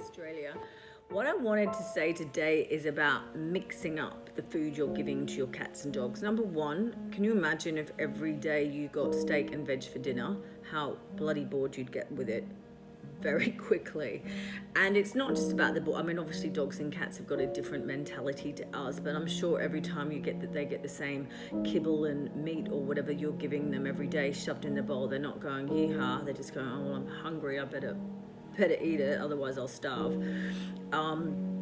Australia. What I wanted to say today is about mixing up the food you're giving to your cats and dogs. Number one, can you imagine if every day you got steak and veg for dinner, how bloody bored you'd get with it? very quickly. And it's not just about the, I mean, obviously dogs and cats have got a different mentality to us, but I'm sure every time you get that they get the same kibble and meat or whatever you're giving them every day shoved in the bowl, they're not going hee-haw, they're just going, oh, well, I'm hungry, I better, better eat it, otherwise I'll starve. Um,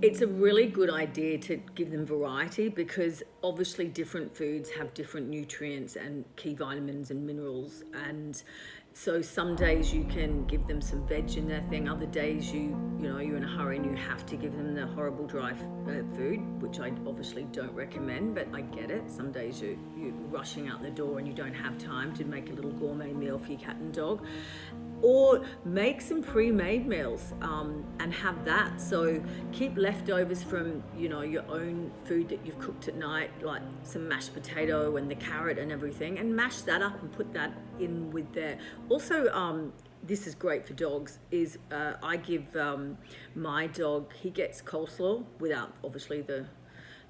it's a really good idea to give them variety because obviously different foods have different nutrients and key vitamins and minerals. And so some days you can give them some veg in their thing. Other days you you know you're in a hurry and you have to give them the horrible dry uh, food which I obviously don't recommend but I get it. Some days you, you're rushing out the door and you don't have time to make a little gourmet meal for your cat and dog or make some pre-made meals um, and have that. So keep leftovers from you know your own food that you've cooked at night like some mashed potato and the carrot and everything and mash that up and put that in with there. Also um, this is great for dogs is uh, I give um, my dog he gets coleslaw without obviously the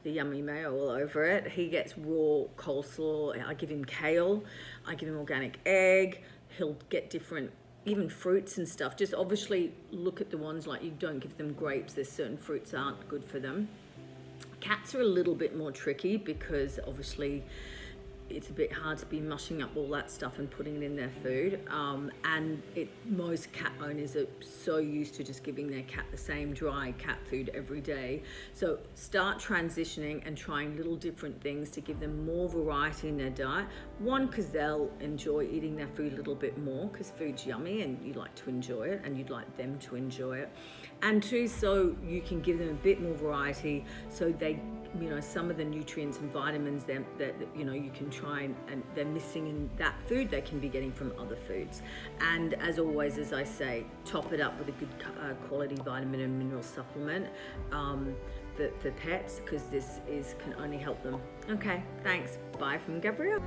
the yummy mayo all over it. He gets raw coleslaw. I give him kale. I give him organic egg. He'll get different even fruits and stuff, just obviously look at the ones like you don't give them grapes. There's certain fruits aren't good for them. Cats are a little bit more tricky because obviously it's a bit hard to be mushing up all that stuff and putting it in their food. Um, and it, most cat owners are so used to just giving their cat the same dry cat food every day. So start transitioning and trying little different things to give them more variety in their diet. One, because they'll enjoy eating their food a little bit more because food's yummy and you like to enjoy it and you'd like them to enjoy it. And two, so you can give them a bit more variety so they you know some of the nutrients and vitamins that, that you know you can try and, and, they're missing in that food they can be getting from other foods. And as always as I say top it up with a good uh, quality vitamin and mineral supplement um, for, for pets because this is can only help them. Okay thanks. Bye from Gabrielle